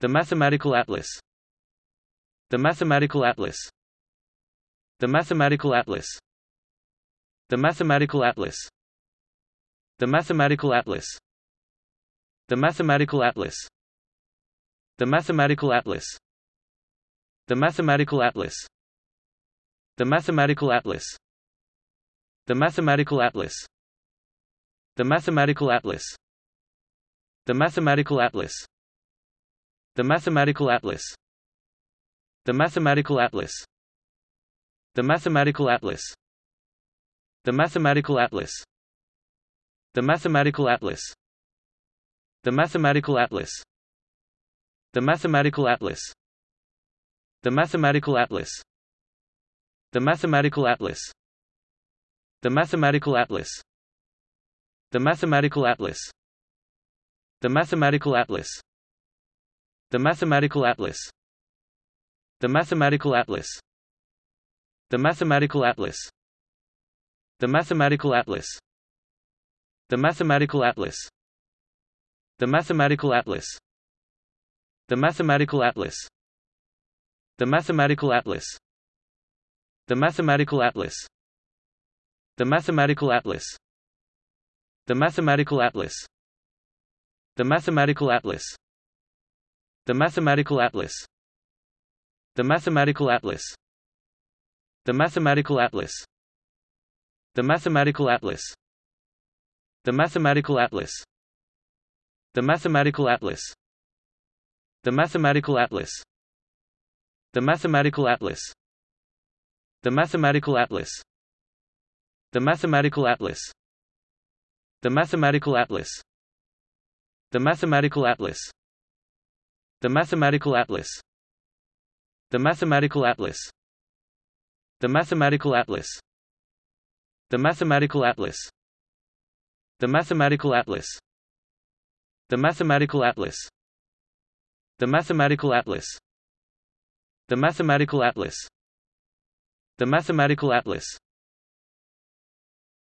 The Mathematical Atlas The Mathematical Atlas The Mathematical Atlas The Mathematical Atlas The Mathematical Atlas The Mathematical Atlas The Mathematical Atlas The Mathematical Atlas The Mathematical Atlas The Mathematical Atlas The Mathematical Atlas The Mathematical Atlas The Mathematical Atlas The Mathematical Atlas The Mathematical Atlas The Mathematical Atlas The Mathematical Atlas The Mathematical Atlas The Mathematical Atlas The Mathematical Atlas The Mathematical Atlas The Mathematical Atlas The Mathematical Atlas The Mathematical Atlas The Mathematical Atlas The Mathematical Atlas The Mathematical Atlas The Mathematical Atlas The Mathematical Atlas The Mathematical Atlas The Mathematical Atlas The Mathematical Atlas The Mathematical Atlas The Mathematical Atlas The Mathematical Atlas The Mathematical Atlas The Mathematical Atlas The Mathematical Atlas The Mathematical Atlas The Mathematical Atlas The Mathematical Atlas The Mathematical Atlas The Mathematical Atlas The Mathematical Atlas The Mathematical Atlas The Mathematical Atlas The Mathematical Atlas The Mathematical Atlas The Mathematical Atlas. The Mathematical Atlas. The Mathematical Atlas. The Mathematical Atlas. The Mathematical Atlas. The Mathematical Atlas. The Mathematical Atlas. The Mathematical Atlas. The Mathematical Atlas